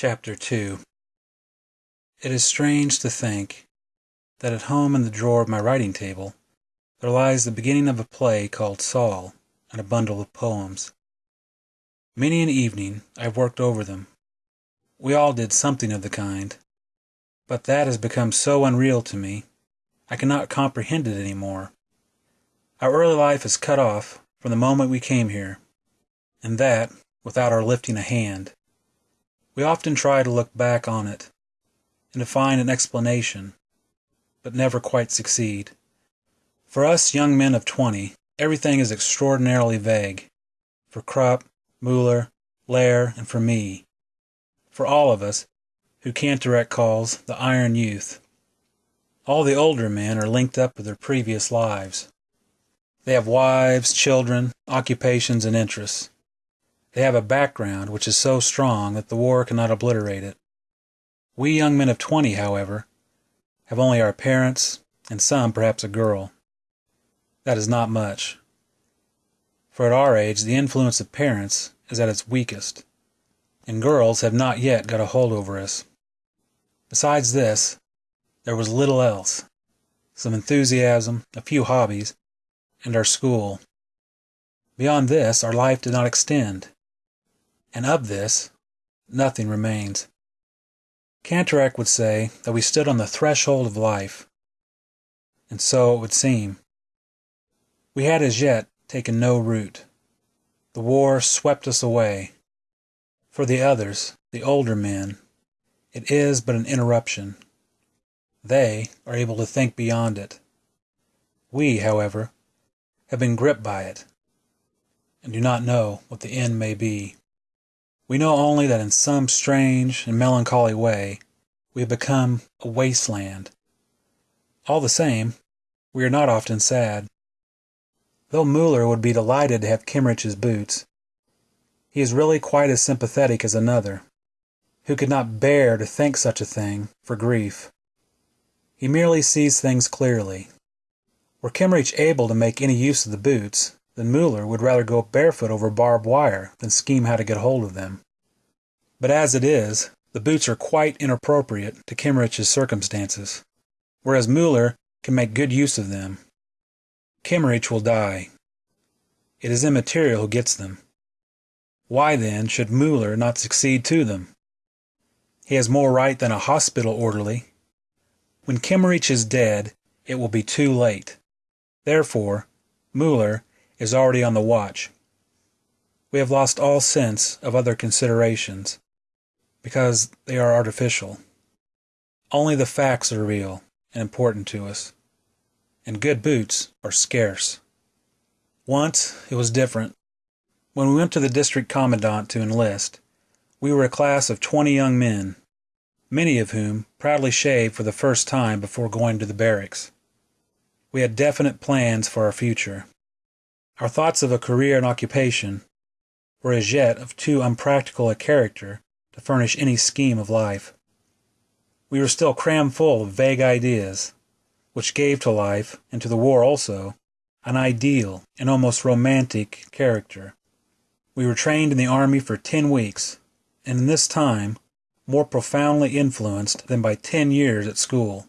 Chapter 2 It is strange to think that at home in the drawer of my writing table there lies the beginning of a play called Saul and a bundle of poems. Many an evening I have worked over them. We all did something of the kind, but that has become so unreal to me I cannot comprehend it any more. Our early life is cut off from the moment we came here, and that without our lifting a hand. We often try to look back on it and to find an explanation, but never quite succeed. For us young men of twenty, everything is extraordinarily vague. For Kropp, Muller, Leer, and for me. For all of us, who Kantorek calls the Iron Youth. All the older men are linked up with their previous lives. They have wives, children, occupations, and interests. They have a background which is so strong that the war cannot obliterate it. We young men of twenty, however, have only our parents, and some perhaps a girl. That is not much. For at our age the influence of parents is at its weakest, and girls have not yet got a hold over us. Besides this, there was little else some enthusiasm, a few hobbies, and our school. Beyond this, our life did not extend and of this nothing remains. Kantorek would say that we stood on the threshold of life, and so it would seem. We had as yet taken no root. The war swept us away. For the others, the older men, it is but an interruption. They are able to think beyond it. We, however, have been gripped by it, and do not know what the end may be. We know only that in some strange and melancholy way we have become a wasteland. All the same, we are not often sad. Though Muller would be delighted to have Kemmerich's boots, he is really quite as sympathetic as another, who could not bear to think such a thing for grief. He merely sees things clearly. Were Kemmerich able to make any use of the boots, then Muller would rather go barefoot over barbed wire than scheme how to get hold of them. But as it is, the boots are quite inappropriate to Kemmerich's circumstances, whereas Muller can make good use of them. Kemmerich will die. It is immaterial who gets them. Why, then, should Muller not succeed to them? He has more right than a hospital orderly. When Kemmerich is dead, it will be too late. Therefore, Muller is already on the watch. We have lost all sense of other considerations, because they are artificial. Only the facts are real and important to us, and good boots are scarce. Once it was different. When we went to the district commandant to enlist, we were a class of twenty young men, many of whom proudly shaved for the first time before going to the barracks. We had definite plans for our future. Our thoughts of a career and occupation were as yet of too unpractical a character to furnish any scheme of life. We were still crammed full of vague ideas, which gave to life, and to the war also, an ideal and almost romantic character. We were trained in the army for ten weeks, and in this time more profoundly influenced than by ten years at school.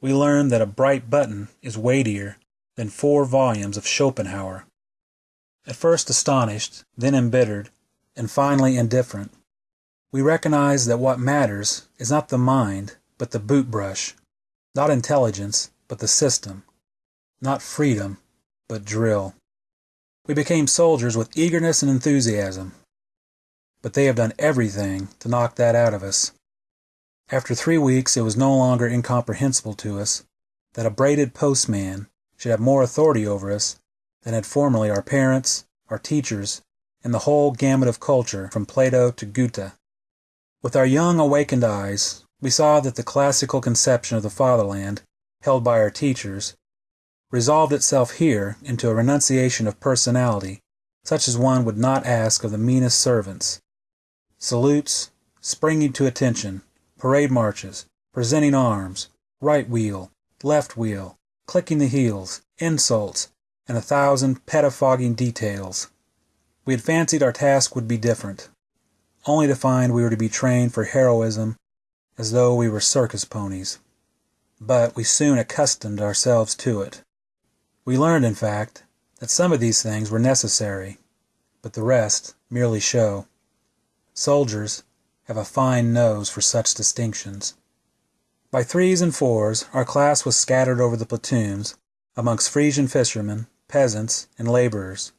We learned that a bright button is weightier than four volumes of Schopenhauer. At first astonished, then embittered, and finally indifferent, we recognize that what matters is not the mind, but the boot brush, not intelligence, but the system, not freedom, but drill. We became soldiers with eagerness and enthusiasm, but they have done everything to knock that out of us. After three weeks, it was no longer incomprehensible to us that a braided postman should have more authority over us than had formerly our parents, our teachers, and the whole gamut of culture from Plato to Goethe. With our young awakened eyes, we saw that the classical conception of the fatherland, held by our teachers, resolved itself here into a renunciation of personality such as one would not ask of the meanest servants. Salutes, springing to attention, parade marches, presenting arms, right wheel, left wheel, clicking the heels, insults, and a thousand pettifogging details. We had fancied our task would be different. only to find we were to be trained for heroism as though we were circus ponies. But we soon accustomed ourselves to it. We learned, in fact, that some of these things were necessary, but the rest merely show. Soldiers have a fine nose for such distinctions. By threes and fours our class was scattered over the platoons amongst Frisian fishermen, peasants, and laborers,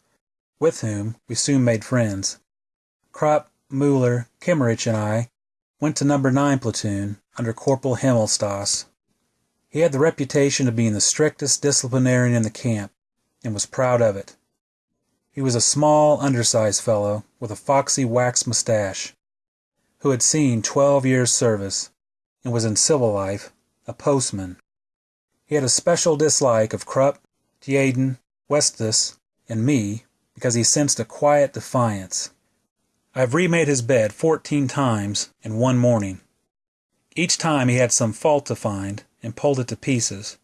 with whom we soon made friends. Kropp, Muller, Kemmerich, and I went to number 9 platoon under Corporal Himmelstoss. He had the reputation of being the strictest disciplinarian in the camp, and was proud of it. He was a small, undersized fellow with a foxy wax mustache, who had seen twelve years' service and was in civil life a postman. He had a special dislike of Kropp, Tjaden, Westhus, and me because he sensed a quiet defiance. I have remade his bed fourteen times in one morning. Each time he had some fault to find and pulled it to pieces.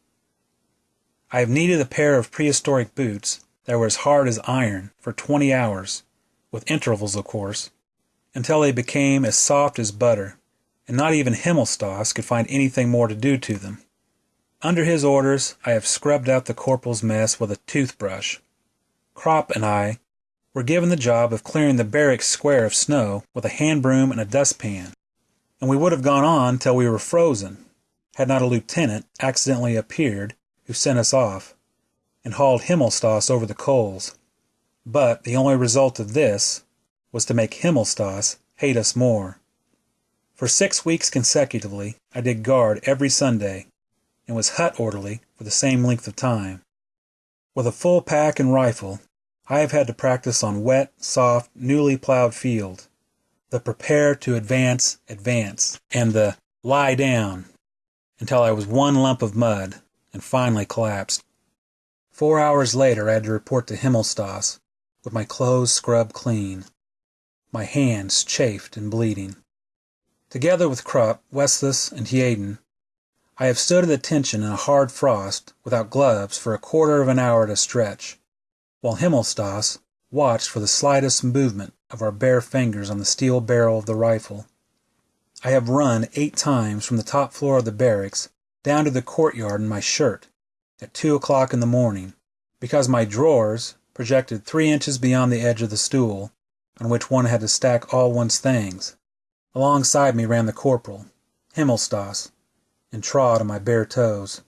I have kneaded a pair of prehistoric boots that were as hard as iron for twenty hours, with intervals of course, until they became as soft as butter and not even Himmelstoss could find anything more to do to them. Under his orders I have scrubbed out the corporal's mess with a toothbrush. Kropp and I were given the job of clearing the barracks square of snow with a hand broom and a dustpan, and we would have gone on till we were frozen, had not a lieutenant accidentally appeared who sent us off, and hauled Himmelstoss over the coals. But the only result of this was to make Himmelstoss hate us more. For six weeks consecutively I did guard every Sunday, and was hut orderly for the same length of time. With a full pack and rifle, I have had to practice on wet, soft, newly plowed field, the prepare to advance, advance, and the lie down, until I was one lump of mud, and finally collapsed. Four hours later I had to report to Himmelstoss, with my clothes scrubbed clean, my hands chafed and bleeding. Together with Kropp, Westhus, and Tjaden, I have stood at attention in a hard frost, without gloves, for a quarter of an hour at a stretch, while Himmelstoss watched for the slightest movement of our bare fingers on the steel barrel of the rifle. I have run eight times from the top floor of the barracks down to the courtyard in my shirt at two o'clock in the morning, because my drawers projected three inches beyond the edge of the stool on which one had to stack all one's things. Alongside me ran the corporal, Himmelstoss, and trod on my bare toes.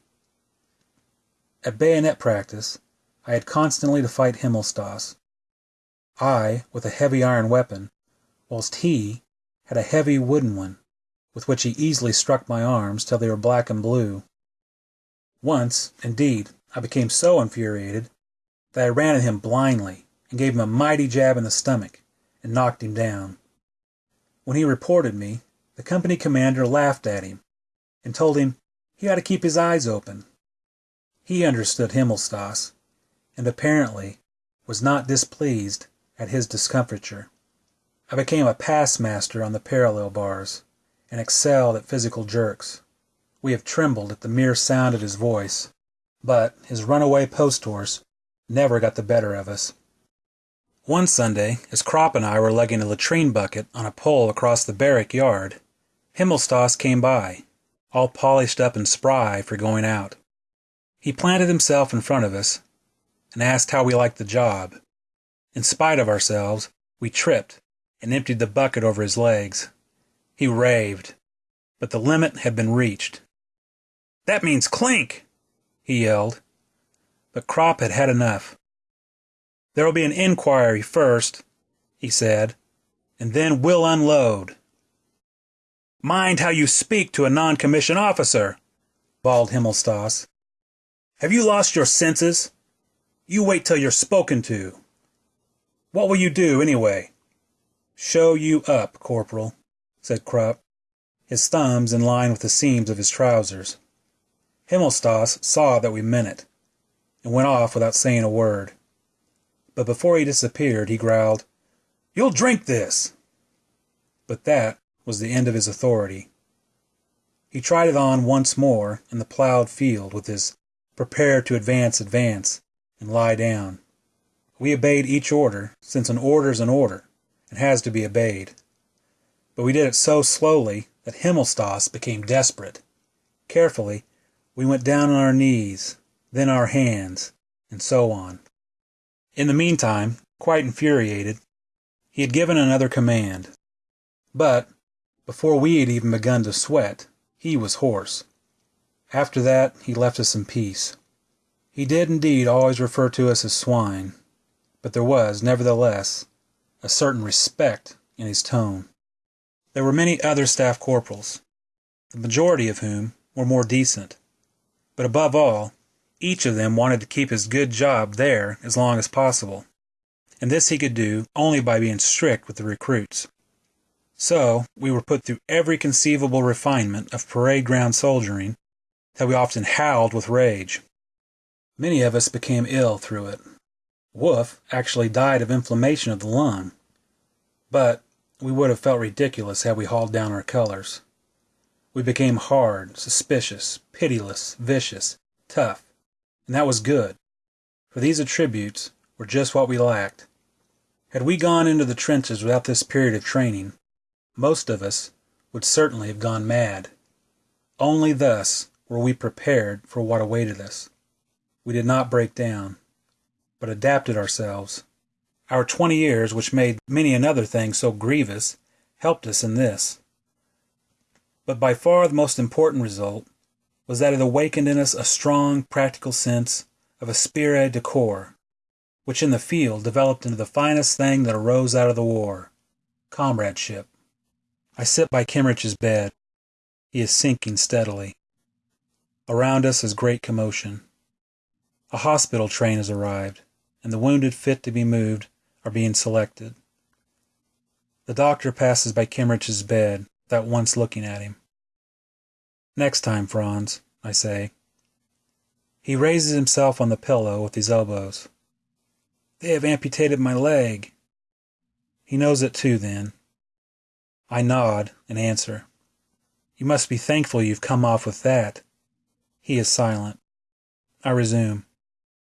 At bayonet practice I had constantly to fight Himmelstoss, I with a heavy iron weapon, whilst he had a heavy wooden one, with which he easily struck my arms till they were black and blue. Once, indeed, I became so infuriated that I ran at him blindly and gave him a mighty jab in the stomach and knocked him down. When he reported me, the company commander laughed at him and told him he ought to keep his eyes open. He understood Himmelstoss, and apparently was not displeased at his discomfiture. I became a pass master on the parallel bars, and excelled at physical jerks. We have trembled at the mere sound of his voice, but his runaway post horse never got the better of us. One Sunday, as Kropp and I were lugging a latrine bucket on a pole across the barrack yard, Himmelstoss came by, all polished up and spry for going out. He planted himself in front of us and asked how we liked the job. In spite of ourselves, we tripped and emptied the bucket over his legs. He raved, but the limit had been reached. That means clink, he yelled. But Kropp had had enough. There'll be an inquiry first, he said, and then we'll unload. Mind how you speak to a non commissioned officer, bawled Himmelstoss. Have you lost your senses? You wait till you're spoken to. What will you do, anyway? Show you up, Corporal, said Kropp, his thumbs in line with the seams of his trousers. Himmelstoss saw that we meant it, and went off without saying a word but before he disappeared he growled, You'll drink this! But that was the end of his authority. He tried it on once more in the plowed field with his prepare to advance, advance, and lie down. We obeyed each order, since an order's an order, and has to be obeyed. but we did it so slowly that Himmelstoss became desperate. Carefully, we went down on our knees, then our hands, and so on. In the meantime, quite infuriated, he had given another command. But, before we had even begun to sweat, he was hoarse. After that, he left us in peace. He did indeed always refer to us as swine, but there was, nevertheless, a certain respect in his tone. There were many other staff corporals, the majority of whom were more decent, but above all, each of them wanted to keep his good job there as long as possible, and this he could do only by being strict with the recruits. So we were put through every conceivable refinement of parade ground soldiering till we often howled with rage. Many of us became ill through it. Wolf actually died of inflammation of the lung. But we would have felt ridiculous had we hauled down our colors. We became hard, suspicious, pitiless, vicious, tough, and that was good, for these attributes were just what we lacked. Had we gone into the trenches without this period of training, most of us would certainly have gone mad. Only thus were we prepared for what awaited us. We did not break down, but adapted ourselves. Our twenty years, which made many another thing so grievous, helped us in this. But by far the most important result was that it awakened in us a strong, practical sense of esprit de corps, which in the field developed into the finest thing that arose out of the war comradeship. I sit by Kemmerich's bed. He is sinking steadily. Around us is great commotion. A hospital train has arrived, and the wounded fit to be moved are being selected. The doctor passes by Kemmerich's bed without once looking at him. Next time, Franz, I say. He raises himself on the pillow with his elbows. They have amputated my leg. He knows it too, then. I nod and answer. You must be thankful you've come off with that. He is silent. I resume.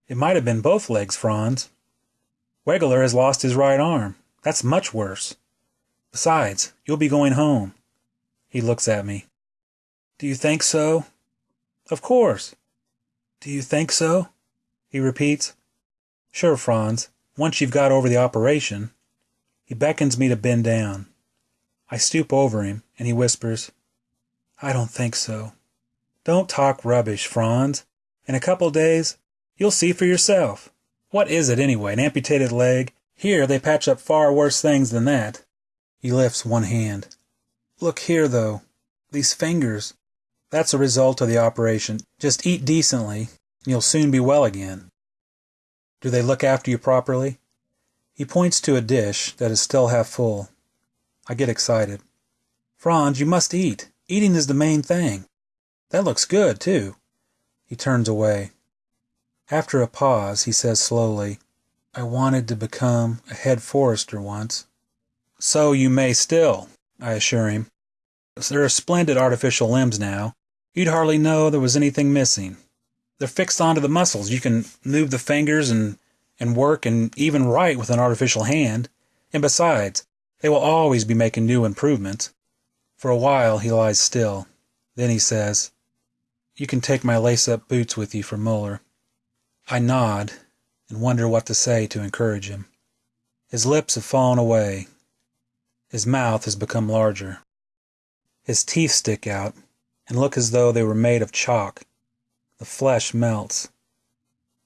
It might have been both legs, Franz. Wegeler has lost his right arm. That's much worse. Besides, you'll be going home. He looks at me. Do you think so? Of course. Do you think so? He repeats. Sure, Franz. Once you've got over the operation. He beckons me to bend down. I stoop over him, and he whispers, I don't think so. Don't talk rubbish, Franz. In a couple days, you'll see for yourself. What is it, anyway? An amputated leg? Here, they patch up far worse things than that. He lifts one hand. Look here, though. These fingers. That's a result of the operation. Just eat decently, and you'll soon be well again. Do they look after you properly? He points to a dish that is still half full. I get excited. Franz, you must eat. Eating is the main thing. That looks good, too. He turns away. After a pause, he says slowly, I wanted to become a head forester once. So you may still, I assure him. There are splendid artificial limbs now. You'd hardly know there was anything missing. They're fixed onto the muscles. You can move the fingers and, and work and even write with an artificial hand. And besides, they will always be making new improvements. For a while he lies still. Then he says, You can take my lace up boots with you for Muller. I nod and wonder what to say to encourage him. His lips have fallen away. His mouth has become larger. His teeth stick out and look as though they were made of chalk. The flesh melts.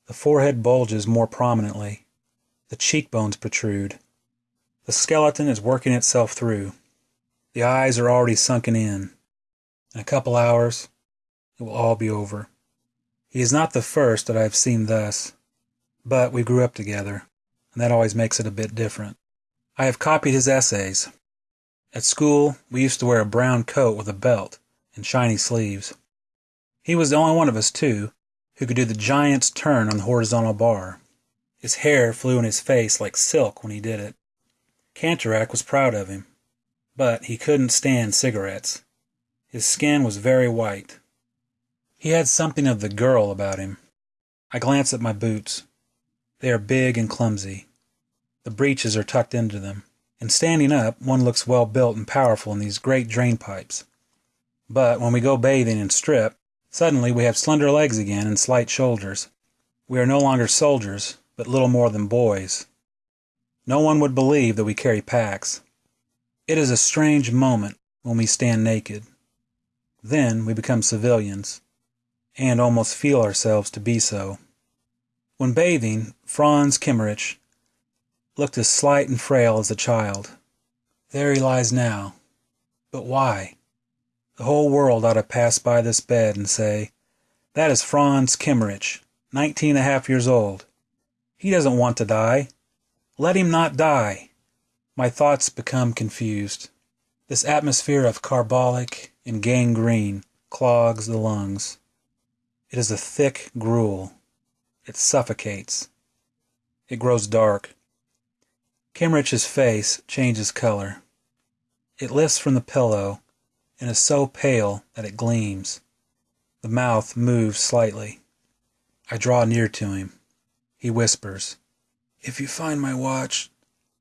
The forehead bulges more prominently. The cheekbones protrude. The skeleton is working itself through. The eyes are already sunken in. In a couple hours, it will all be over. He is not the first that I have seen thus, but we grew up together, and that always makes it a bit different. I have copied his essays. At school, we used to wear a brown coat with a belt and shiny sleeves. He was the only one of us, two who could do the giant's turn on the horizontal bar. His hair flew in his face like silk when he did it. Kantorek was proud of him, but he couldn't stand cigarettes. His skin was very white. He had something of the girl about him. I glance at my boots. They are big and clumsy. The breeches are tucked into them, and standing up one looks well built and powerful in these great drain pipes. But when we go bathing and strip, suddenly we have slender legs again and slight shoulders. We are no longer soldiers, but little more than boys. No one would believe that we carry packs. It is a strange moment when we stand naked. Then we become civilians, and almost feel ourselves to be so. When bathing, Franz Kemmerich looked as slight and frail as a child. There he lies now. But why? The whole world ought to pass by this bed and say, That is Franz Kemmerich, nineteen and a half years old. He doesn't want to die. Let him not die. My thoughts become confused. This atmosphere of carbolic and gangrene clogs the lungs. It is a thick gruel. It suffocates. It grows dark. Kemmerich's face changes color. It lifts from the pillow and is so pale that it gleams. The mouth moves slightly. I draw near to him. He whispers, If you find my watch,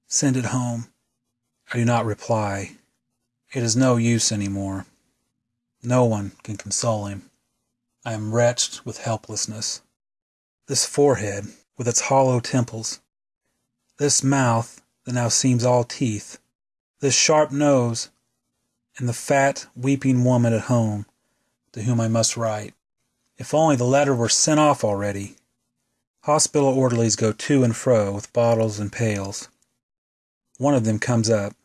send it home. I do not reply. It is no use any more. No one can console him. I am wretched with helplessness. This forehead, with its hollow temples, this mouth that now seems all teeth, this sharp nose, and the fat, weeping woman at home to whom I must write. If only the letter were sent off already. Hospital orderlies go to and fro with bottles and pails. One of them comes up,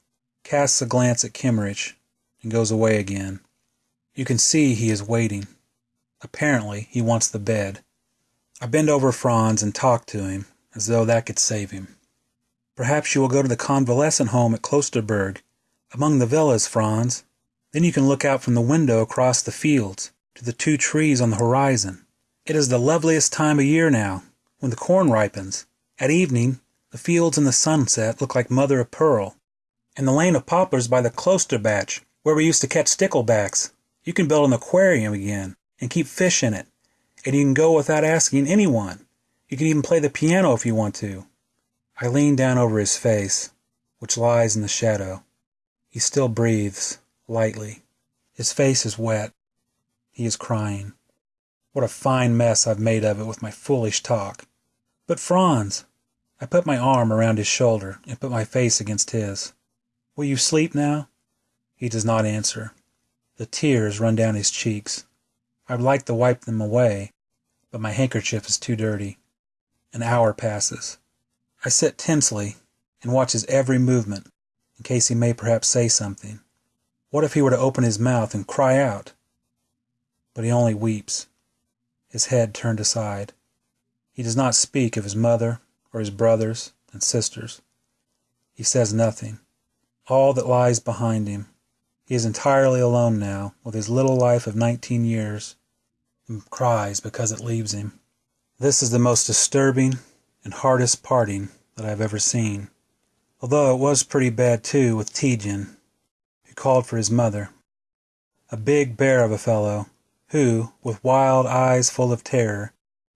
casts a glance at Kemmerich, and goes away again. You can see he is waiting. Apparently, he wants the bed. I bend over Franz and talk to him, as though that could save him. Perhaps you will go to the convalescent home at Klosterberg, among the villas, Franz. Then you can look out from the window across the fields to the two trees on the horizon. It is the loveliest time of year now, when the corn ripens. At evening, the fields in the sunset look like mother of pearl. And the lane of poplars by the cloister batch, where we used to catch sticklebacks. You can build an aquarium again and keep fish in it and you can go without asking anyone. You can even play the piano if you want to. I lean down over his face, which lies in the shadow. He still breathes, lightly. His face is wet. He is crying. What a fine mess I've made of it with my foolish talk. But Franz! I put my arm around his shoulder and put my face against his. Will you sleep now? He does not answer. The tears run down his cheeks. I would like to wipe them away, but my handkerchief is too dirty. An hour passes. I sit tensely and watch his every movement in case he may perhaps say something. What if he were to open his mouth and cry out? But he only weeps, his head turned aside. He does not speak of his mother or his brothers and sisters. He says nothing. All that lies behind him. He is entirely alone now with his little life of nineteen years and cries because it leaves him. This is the most disturbing and hardest parting that I have ever seen. Although it was pretty bad too with Tietjen, who called for his mother. A big bear of a fellow, who, with wild eyes full of terror,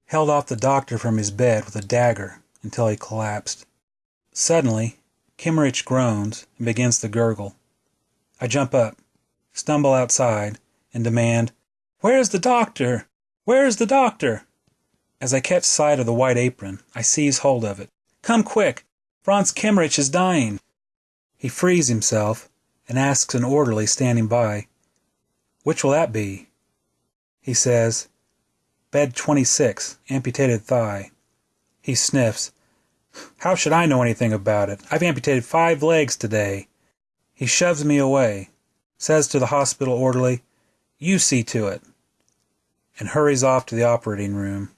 held off the doctor from his bed with a dagger until he collapsed. Suddenly, Kemmerich groans and begins to gurgle. I jump up, stumble outside, and demand, where is the doctor? Where is the doctor? As I catch sight of the white apron, I seize hold of it. Come quick! Franz Kemmerich is dying! He frees himself and asks an orderly standing by, Which will that be? He says, Bed 26, amputated thigh. He sniffs. How should I know anything about it? I've amputated five legs today. He shoves me away, says to the hospital orderly, you see to it, and hurries off to the operating room.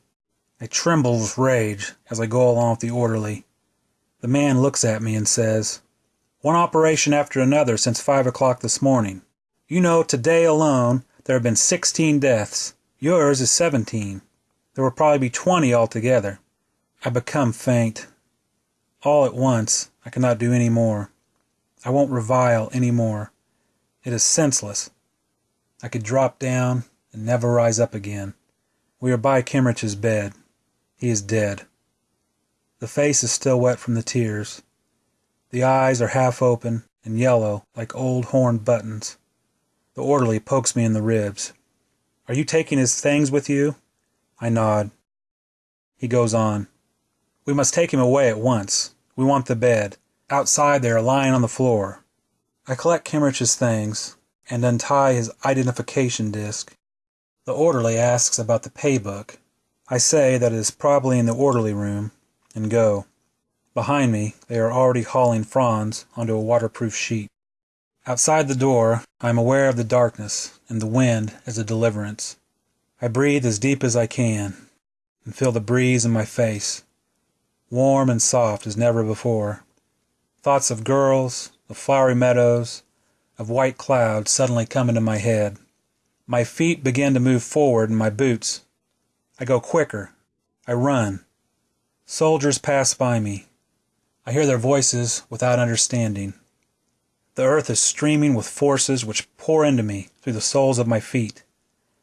I tremble with rage as I go along with the orderly. The man looks at me and says, One operation after another since five o'clock this morning. You know, today alone there have been sixteen deaths. Yours is seventeen. There will probably be twenty altogether. I become faint. All at once, I cannot do any more. I won't revile any more. It is senseless. I could drop down and never rise up again. We are by Kemmerich's bed. He is dead. The face is still wet from the tears. The eyes are half open and yellow like old horn buttons. The orderly pokes me in the ribs. Are you taking his things with you? I nod. He goes on. We must take him away at once. We want the bed. Outside they are lying on the floor. I collect Kemmerich's things and untie his identification disc. The orderly asks about the pay book. I say that it is probably in the orderly room and go. Behind me, they are already hauling Franz onto a waterproof sheet. Outside the door, I am aware of the darkness and the wind as a deliverance. I breathe as deep as I can and feel the breeze in my face, warm and soft as never before. Thoughts of girls, of flowery meadows, of white clouds suddenly come into my head. My feet begin to move forward in my boots. I go quicker. I run. Soldiers pass by me. I hear their voices without understanding. The earth is streaming with forces which pour into me through the soles of my feet.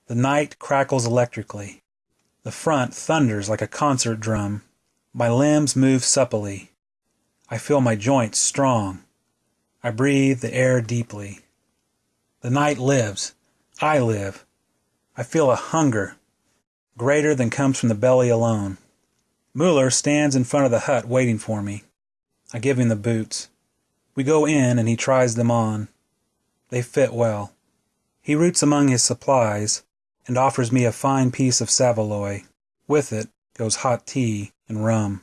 The night crackles electrically. The front thunders like a concert drum. My limbs move supplely. I feel my joints strong. I breathe the air deeply. The night lives. I live. I feel a hunger greater than comes from the belly alone. Muller stands in front of the hut waiting for me. I give him the boots. We go in and he tries them on. They fit well. He roots among his supplies and offers me a fine piece of saveloy. With it goes hot tea and rum.